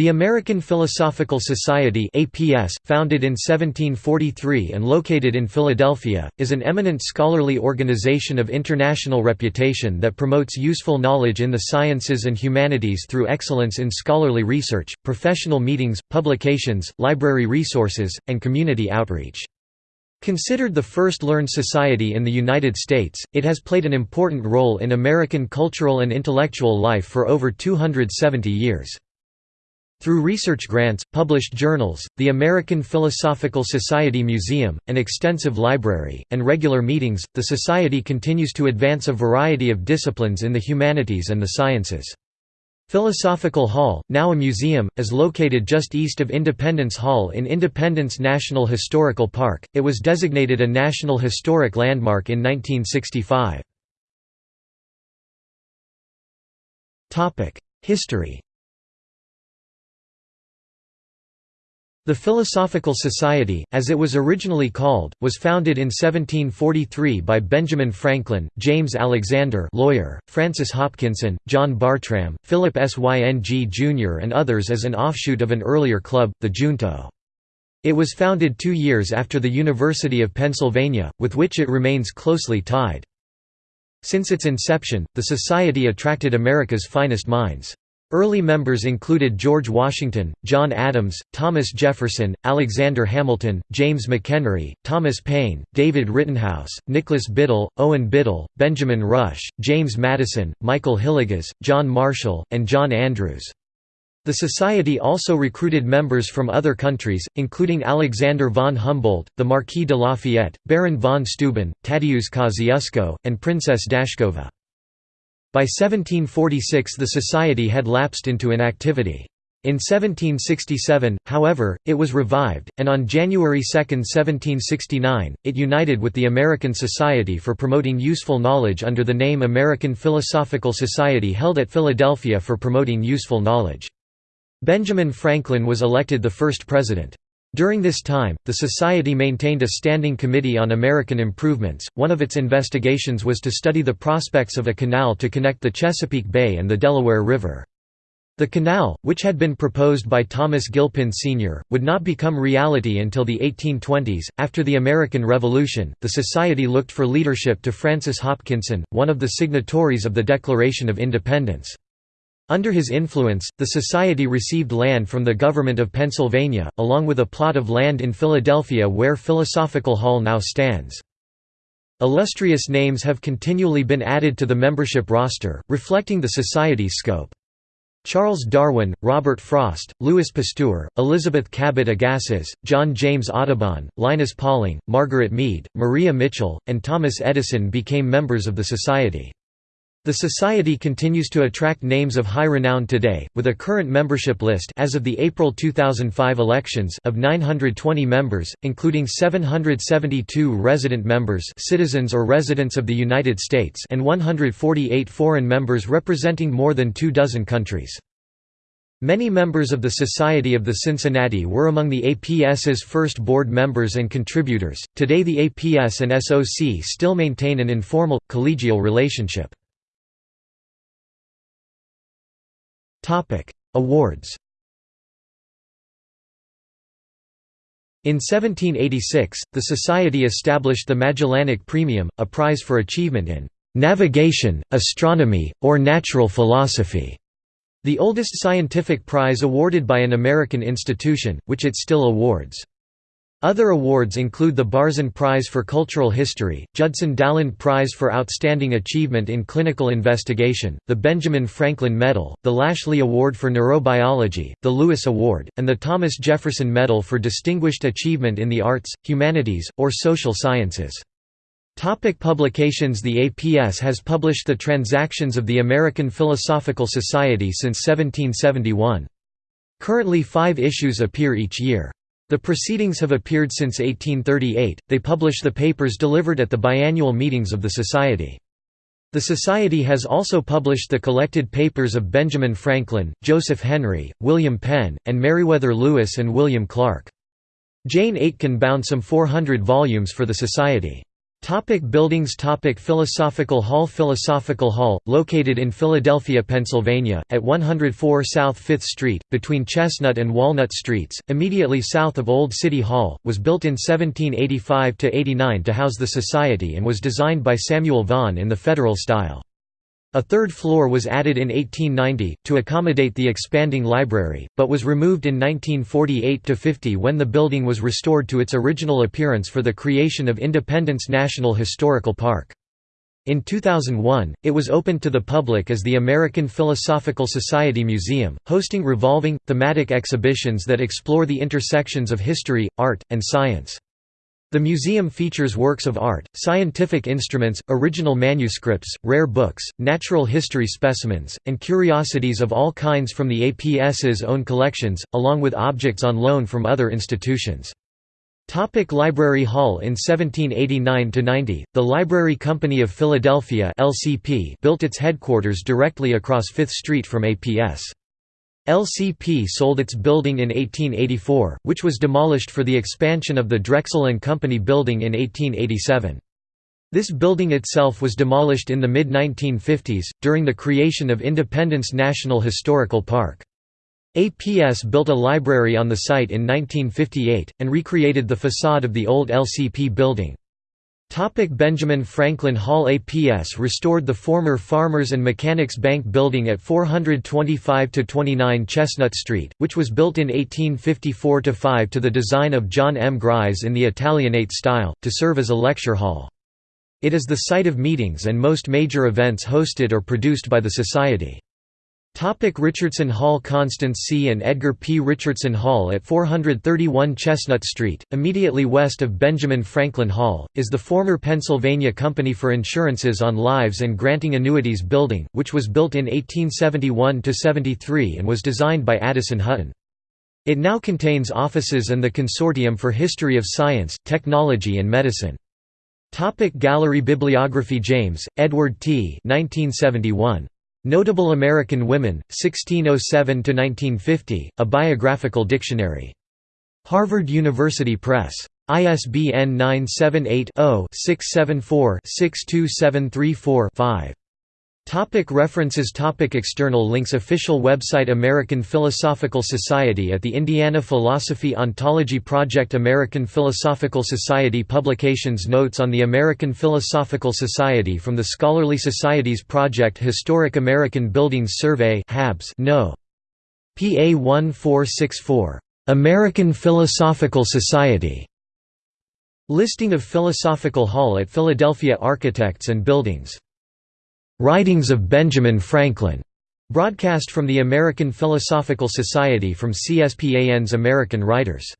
The American Philosophical Society APS, founded in 1743 and located in Philadelphia, is an eminent scholarly organization of international reputation that promotes useful knowledge in the sciences and humanities through excellence in scholarly research, professional meetings, publications, library resources, and community outreach. Considered the first learned society in the United States, it has played an important role in American cultural and intellectual life for over 270 years. Through research grants, published journals, the American Philosophical Society Museum, an extensive library, and regular meetings, the Society continues to advance a variety of disciplines in the humanities and the sciences. Philosophical Hall, now a museum, is located just east of Independence Hall in Independence National Historical Park. It was designated a National Historic Landmark in 1965. History The Philosophical Society, as it was originally called, was founded in 1743 by Benjamin Franklin, James Alexander lawyer, Francis Hopkinson, John Bartram, Philip Syng Jr. and others as an offshoot of an earlier club, the Junto. It was founded two years after the University of Pennsylvania, with which it remains closely tied. Since its inception, the Society attracted America's finest minds. Early members included George Washington, John Adams, Thomas Jefferson, Alexander Hamilton, James McHenry, Thomas Paine, David Rittenhouse, Nicholas Biddle, Owen Biddle, Benjamin Rush, James Madison, Michael Hillegas, John Marshall, and John Andrews. The Society also recruited members from other countries, including Alexander von Humboldt, the Marquis de Lafayette, Baron von Steuben, Tadeusz Kosciuszko, and Princess Dashkova. By 1746 the society had lapsed into inactivity. In 1767, however, it was revived, and on January 2, 1769, it united with the American Society for Promoting Useful Knowledge under the name American Philosophical Society held at Philadelphia for promoting useful knowledge. Benjamin Franklin was elected the first president. During this time, the Society maintained a standing committee on American improvements. One of its investigations was to study the prospects of a canal to connect the Chesapeake Bay and the Delaware River. The canal, which had been proposed by Thomas Gilpin Sr., would not become reality until the 1820s. After the American Revolution, the Society looked for leadership to Francis Hopkinson, one of the signatories of the Declaration of Independence. Under his influence, the society received land from the government of Pennsylvania, along with a plot of land in Philadelphia where Philosophical Hall now stands. Illustrious names have continually been added to the membership roster, reflecting the society's scope. Charles Darwin, Robert Frost, Louis Pasteur, Elizabeth Cabot Agassiz, John James Audubon, Linus Pauling, Margaret Mead, Maria Mitchell, and Thomas Edison became members of the Society. The Society continues to attract names of high renown today, with a current membership list as of the April 2005 elections of 920 members, including 772 resident members citizens or residents of the United States and 148 foreign members representing more than two dozen countries. Many members of the Society of the Cincinnati were among the APS's first board members and contributors. Today, the APS and SOC still maintain an informal, collegial relationship. Awards. In 1786, the Society established the Magellanic Premium, a prize for achievement in navigation, astronomy, or natural philosophy, the oldest scientific prize awarded by an American institution, which it still awards. Other awards include the Barzun Prize for Cultural History, Judson Daland Prize for Outstanding Achievement in Clinical Investigation, the Benjamin Franklin Medal, the Lashley Award for Neurobiology, the Lewis Award, and the Thomas Jefferson Medal for Distinguished Achievement in the Arts, Humanities, or Social Sciences. Topic publications The APS has published the Transactions of the American Philosophical Society since 1771. Currently five issues appear each year. The proceedings have appeared since 1838. They publish the papers delivered at the biannual meetings of the Society. The Society has also published the collected papers of Benjamin Franklin, Joseph Henry, William Penn, and Meriwether Lewis and William Clark. Jane Aitken bound some 400 volumes for the Society. Topic buildings Topic Philosophical Hall Philosophical Hall, located in Philadelphia, Pennsylvania, at 104 South 5th Street, between Chestnut and Walnut Streets, immediately south of Old City Hall, was built in 1785–89 to house the Society and was designed by Samuel Vaughan in the Federal style. A third floor was added in 1890, to accommodate the expanding library, but was removed in 1948–50 when the building was restored to its original appearance for the creation of Independence National Historical Park. In 2001, it was opened to the public as the American Philosophical Society Museum, hosting revolving, thematic exhibitions that explore the intersections of history, art, and science. The museum features works of art, scientific instruments, original manuscripts, rare books, natural history specimens, and curiosities of all kinds from the APS's own collections, along with objects on loan from other institutions. Topic Library Hall In 1789–90, the Library Company of Philadelphia LCP built its headquarters directly across Fifth Street from APS. LCP sold its building in 1884, which was demolished for the expansion of the Drexel and Company building in 1887. This building itself was demolished in the mid-1950s, during the creation of Independence National Historical Park. APS built a library on the site in 1958, and recreated the facade of the old LCP building. Topic Benjamin Franklin Hall APS restored the former Farmers and Mechanics Bank building at 425–29 Chestnut Street, which was built in 1854–5 to the design of John M. Gries in the Italianate style, to serve as a lecture hall. It is the site of meetings and most major events hosted or produced by the Society. Topic Richardson Hall Constance C. and Edgar P. Richardson Hall at 431 Chestnut Street, immediately west of Benjamin Franklin Hall, is the former Pennsylvania Company for Insurances on Lives and Granting Annuities building, which was built in 1871–73 and was designed by Addison Hutton. It now contains offices and the Consortium for History of Science, Technology and Medicine. Topic Gallery Bibliography James, Edward T. 1971. Notable American Women, 1607–1950, A Biographical Dictionary. Harvard University Press. ISBN 978-0-674-62734-5. Topic references. Topic External links. Official website. American Philosophical Society at the Indiana Philosophy Ontology Project. American Philosophical Society Publications. Notes on the American Philosophical Society from the Scholarly Societies Project. Historic American Buildings Survey Habs no. PA 1464. American Philosophical Society. Listing of Philosophical Hall at Philadelphia Architects and Buildings Writings of Benjamin Franklin, broadcast from the American Philosophical Society from CSPAN's American Writers.